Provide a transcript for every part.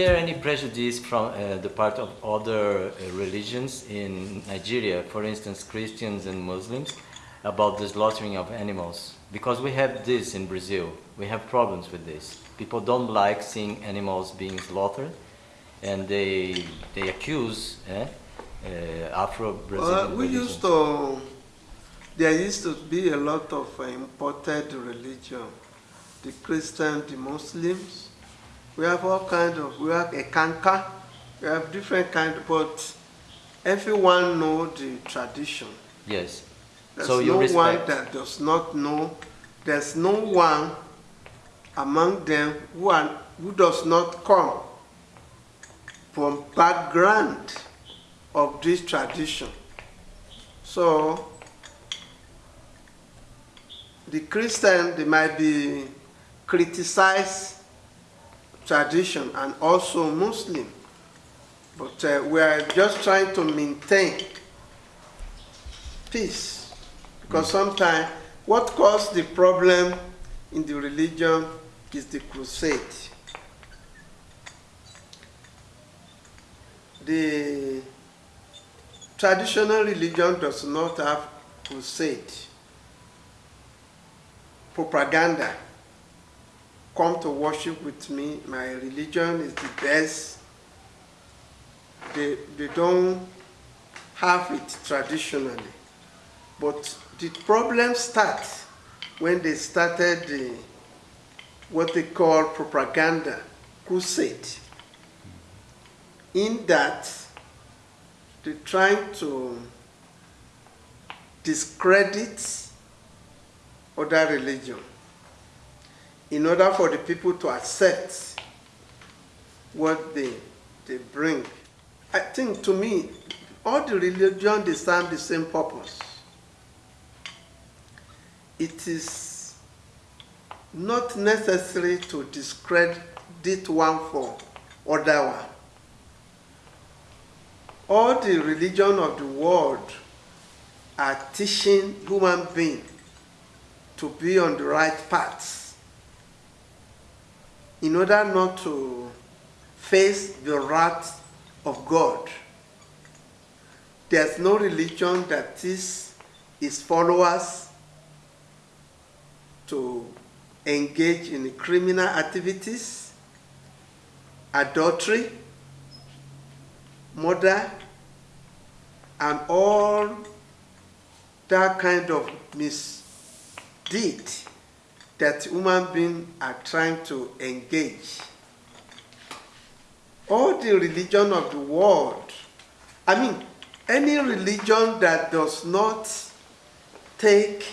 there any prejudice from uh, the part of other uh, religions in Nigeria, for instance, Christians and Muslims, about the slaughtering of animals? Because we have this in Brazil. We have problems with this. People don't like seeing animals being slaughtered, and they they accuse eh, uh, Afro-Brazilian Well, we religion. used to, there used to be a lot of uh, imported religion. The Christian, the Muslims. We have all kind of, we have a kanka, we have different kind, but everyone know the tradition. Yes. There's so you no one that does not know. There's no one among them who, are, who does not come from background of this tradition. So the Christian they might be criticize tradition and also Muslim, but uh, we are just trying to maintain peace because sometimes what caused the problem in the religion is the crusade. The traditional religion does not have crusade. Propaganda. Come to worship with me. My religion is the best. They, they don't have it traditionally. But the problem starts when they started the, what they call propaganda crusade. In that, they're trying to discredit other religion in order for the people to accept what they, they bring. I think to me, all the religion they serve the same purpose. It is not necessary to discredit one for other one. All the religion of the world are teaching human being to be on the right path in order not to face the wrath of God. There's no religion that teaches its followers to engage in criminal activities, adultery, murder, and all that kind of misdeed that human beings are trying to engage. All the religion of the world, I mean, any religion that does not take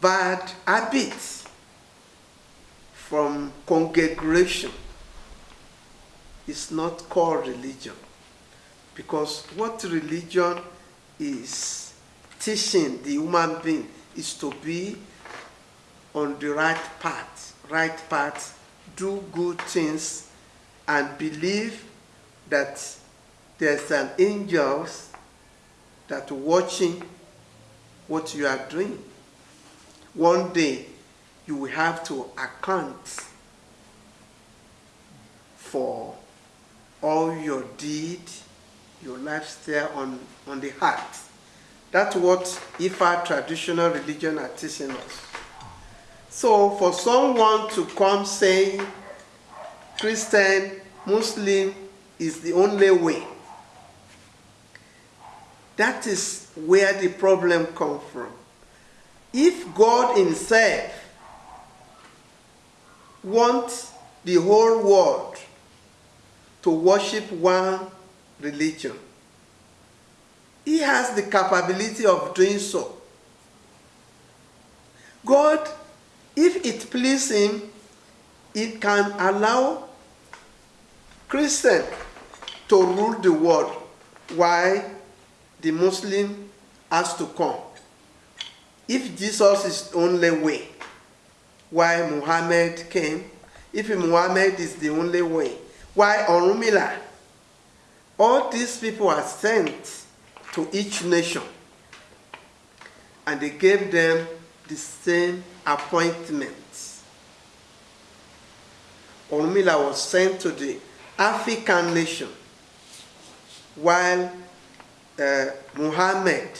bad habits from congregation is not called religion. Because what religion is teaching the human being is to be on the right path, right path, do good things, and believe that there's an angel that watching what you are doing. One day, you will have to account for all your deed, your lifestyle on, on the heart. That's what Ifa traditional religion are teaching us. So for someone to come saying Christian, Muslim is the only way, that is where the problem comes from. If God himself wants the whole world to worship one religion, he has the capability of doing so. God, if it pleases him, it can allow Christian to rule the world while the Muslim has to come. If Jesus is the only way, why Muhammad came, if Muhammad is the only way, why Orunmila, all these people are sent to each nation and they gave them the same appointments. Orunmila was sent to the African nation, while uh, Muhammad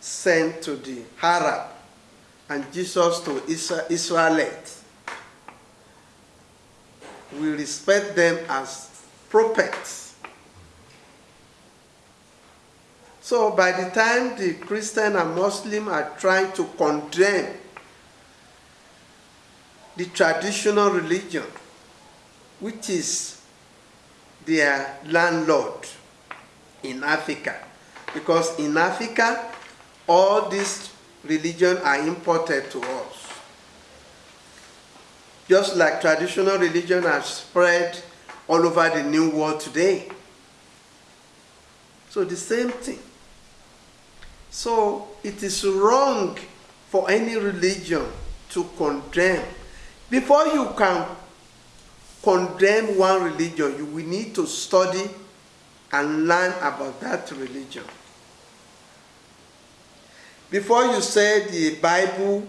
sent to the Arab, and Jesus to Isra- Israelites. We respect them as prophets. So by the time the Christian and Muslim are trying to condemn the traditional religion, which is their landlord in Africa, because in Africa, all these religions are imported to us. Just like traditional religion has spread all over the new world today. So the same thing. So it is wrong for any religion to condemn. Before you can condemn one religion, you will need to study and learn about that religion. Before you say the Bible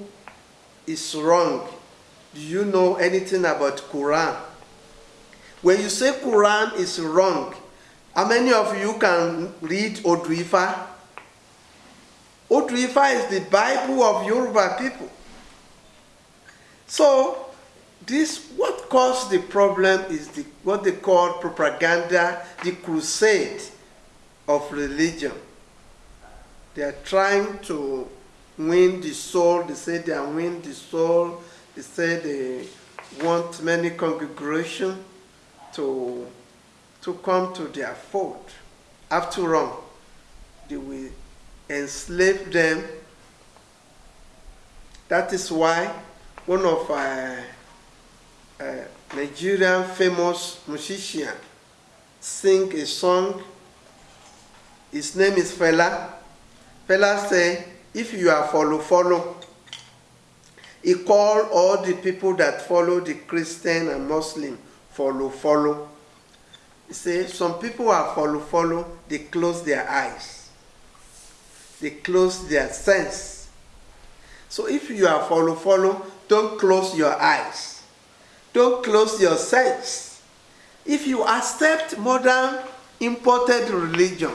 is wrong, do you know anything about Quran? When you say Quran is wrong, how many of you can read Oduifa? Oduifa is the Bible of Yoruba people. So, this what caused the problem is the, what they call propaganda, the crusade of religion. They are trying to win the soul. They say they are win the soul. They say they want many congregation to to come to their fold. After all, they will enslave them. That is why one of uh, uh, Nigerian famous musician sing a song. His name is Fela. Fela say, if you are follow follow, he call all the people that follow the Christian and Muslim follow follow. He say some people are follow follow, they close their eyes. They close their sense. So if you are follow follow, don't close your eyes. Don't close your sense. If you accept modern imported religion,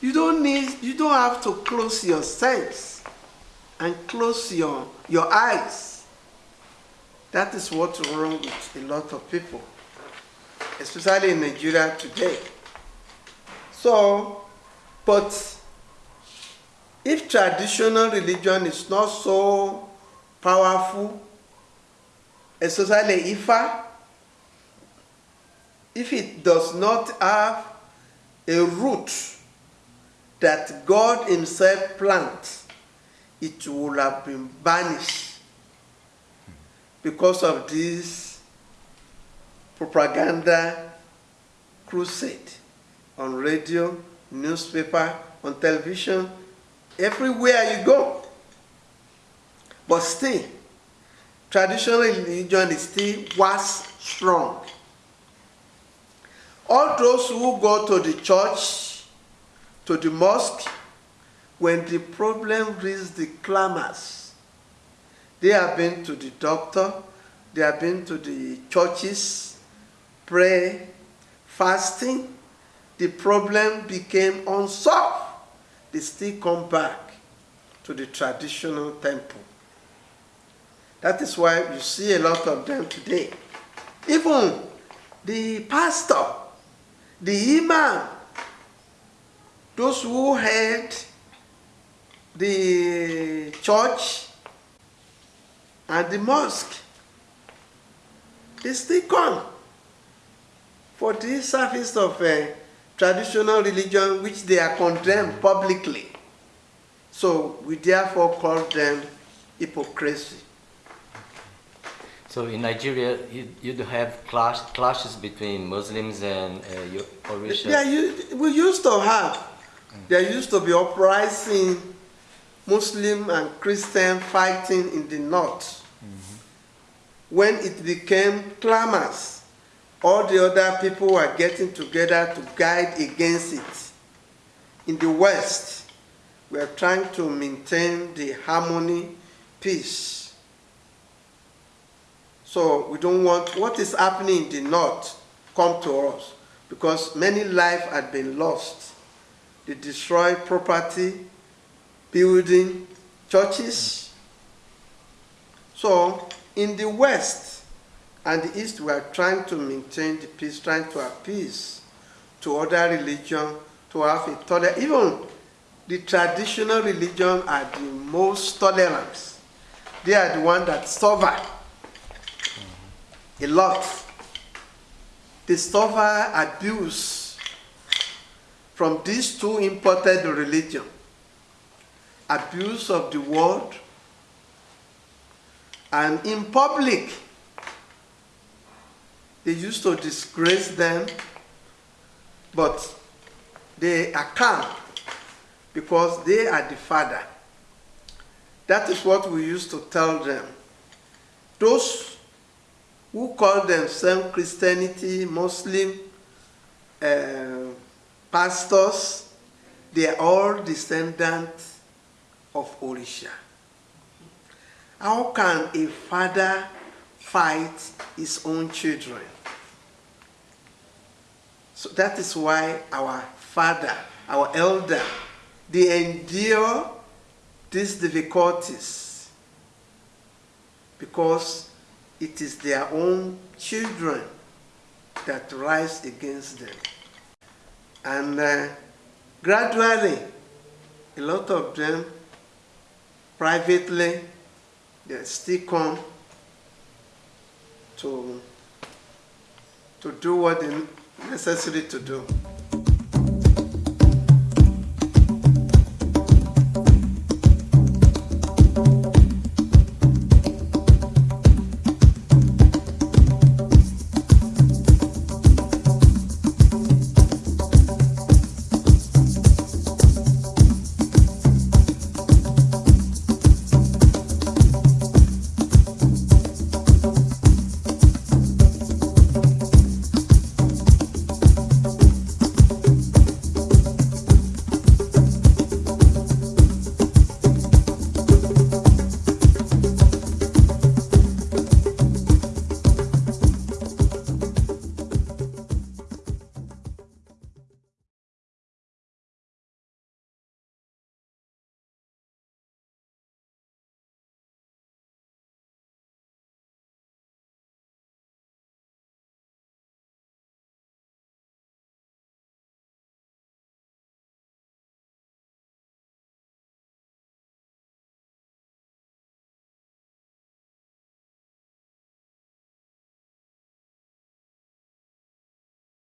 you don't need you don't have to close your sense and close your your eyes. That is what's wrong with a lot of people, especially in Nigeria today. So, but if traditional religion is not so powerful, especially Ifa, if it does not have a root that God Himself plants, it will have been banished because of this propaganda crusade on radio, newspaper, on television, everywhere you go. But still, traditional religion is still was strong. All those who go to the church, to the mosque, when the problem reaches the climax, they have been to the doctor, they have been to the churches, pray, fasting. The problem became unsolved. They still come back to the traditional temple. That is why you see a lot of them today. Even the pastor, the imam, those who head the church and the mosque, they still come for this service of uh, traditional religion which they are condemned publicly. So we therefore call them hypocrisy. So in Nigeria, you, you do have clash, clashes between Muslims and uh, Orisha. Yeah, you, we used to have. There used to be uprising, Muslim and Christian fighting in the north. When it became clamors, all the other people were getting together to guide against it. In the west, we are trying to maintain the harmony, peace. So we don't want what is happening in the north come to us because many lives had been lost. They destroy property, building, churches. So in the west and the east, we are trying to maintain the peace, trying to appease to other religion, to have a tolerant. Even the traditional religion are the most tolerant. They are the one that suffer a lot. They suffer abuse from these two imported religion. Abuse of the word and in public they used to disgrace them but they are calm because they are the father. That is what we used to tell them. Those who call themselves Christianity, Muslim, uh, pastors, they are all descendants of Orisha. How can a father fight his own children? So that is why our father, our elder, they endure these difficulties because it is their own children that rise against them. And uh, gradually, a lot of them privately, they still come to, to do what they necessary to do.